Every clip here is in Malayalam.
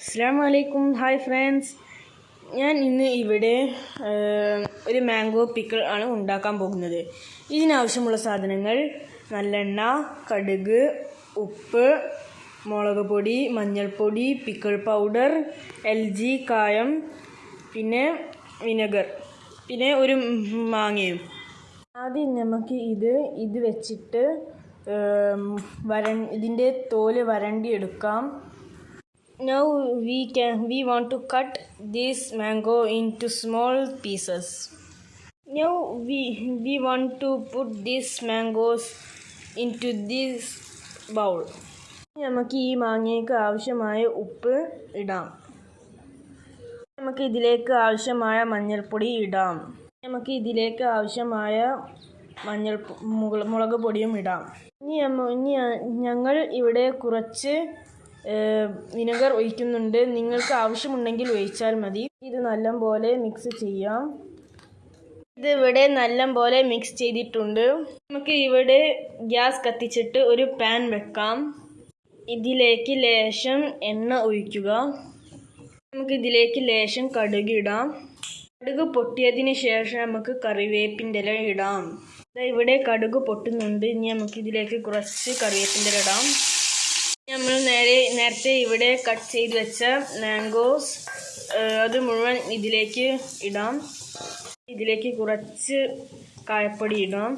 അസ്സാം വലൈക്കും ഹായ് ഫ്രണ്ട്സ് ഞാൻ ഇന്ന് ഇവിടെ ഒരു മാംഗോ പിക്കിൾ ആണ് ഉണ്ടാക്കാൻ പോകുന്നത്. ഇതിനാവശ്യമുള്ള സാധനങ്ങൾ നല്ലെണ്ണ കടുക് ഉപ്പ് മുളക് പൊടി മഞ്ഞൾപ്പൊടി പിക്കിൾ പൗഡർ എൽ ജി കായം പിന്നെ വിനെഗർ പിന്നെ ഒരു മാങ്ങയും. ആദ്യം നമുക്ക് ഇത് ഇത് വെച്ചിട്ട് വര ഇതിന്റെ തോൽ വരണ്ടി എടുക്കാം Now we can we want to cut this mango into small pieces. Now we we want to put these mangoes into this bowl. നമുക്ക് ഈ മാങ്ങയ്ക്ക് ആവശ്യമായ ഉപ്പ് ഇടാം നമുക്ക് ഇതിലേക്ക് ആവശ്യമായ മഞ്ഞൾപ്പൊടി ഇടാം നമുക്ക് ഇതിലേക്ക് ആവശ്യമായ മഞ്ഞൾ മുളക് പൊടിയും ഇടാം ഇനി ഇനി ഞങ്ങൾ ഇവിടെ കുറച്ച് വിനെഗർ ഒഴിക്കുന്നുണ്ട്. നിങ്ങൾക്ക് ആവശ്യമുണ്ടെങ്കിൽ ഒഴിച്ചാൽ മതി. ഇത് നല്ലപോലെ മിക്സ് ചെയ്യാം. ഇത് ഇവിടെ നല്ലപോലെ മിക്സ് ചെയ്തിട്ടുണ്ട്. നമുക്ക് ഇവിടെ ഗ്യാസ് കത്തിച്ചിട്ട് ഒരു പാൻ വെക്കാം. ഇതിലേക്ക് ലേശം എണ്ണ ഒഴിക്കുക. നമുക്ക് ഇതിലേക്ക് ലേശം കടുക് ഇടാം. കടുക് പൊട്ടിയതിന് ശേഷം നമുക്ക് കറിവേപ്പിന്റെ ഇല ഇടാം. ഇവിടെ കടുക് പൊട്ടുന്നുണ്ട്. ഇനി നമുക്ക് ഇതിലേക്ക് കുറച്ച് കറിവേപ്പിന്റെ ഇല ഇടാം. നമ്മൾ നേരത്തെ ഇവിടെ കട്ട് ചെയ്ത് വെച്ച മാംഗോസ് അത് മുഴുവൻ ഇതിലേക്ക് ഇടാം. ഇതിലേക്ക് കുറച്ച് കായപ്പൊടി ഇടാം.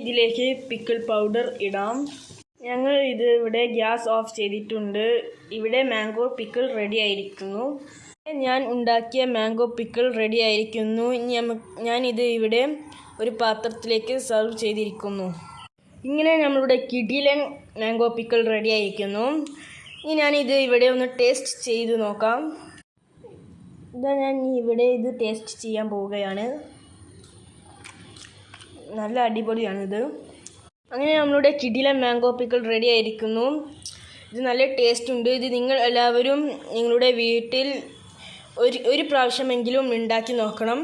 ഇതിലേക്ക് പിക്കിൾ പൗഡർ ഇടാം. ഞങ്ങൾ ഇത് ഇവിടെ ഗ്യാസ് ഓഫ് ചെയ്തിട്ടുണ്ട്. ഇവിടെ മാംഗോ പിക്കിൾ റെഡി ആയിരിക്കുന്നു. ഞാൻ ഉണ്ടാക്കിയ മാംഗോ പിക്കിൾ റെഡി ആയിരിക്കുന്നു. ഞാൻ ഇത് ഇവിടെ ഒരു പാത്രത്തിലേക്ക് സെർവ് ചെയ്തിരിക്കുന്നു. ഇങ്ങനെ നമ്മളുടെ കിടിലൻ മാംഗോ പിക്കിൾ റെഡി ആയിരിക്കുന്നു. ഇനി ഞാനിത് ഇവിടെ ഒന്ന് ടേസ്റ്റ് ചെയ്ത് നോക്കാം. ഇതാ ഞാൻ ഇവിടെ ഇത് ടേസ്റ്റ് ചെയ്യാൻ പോവുകയാണ്. നല്ല അടിപൊളിയാണിത്. അങ്ങനെ നമ്മളുടെ കിടില മാംഗോ പിക്കിൾ റെഡി ആയിരിക്കുന്നു. ഇത് നല്ല ടേസ്റ്റ് ഉണ്ട്. ഇത് നിങ്ങൾ എല്ലാവരും നിങ്ങളുടെ വീട്ടിൽ ഒരു ഒരു പ്രാവശ്യമെങ്കിലും ഉണ്ടാക്കി നോക്കണം.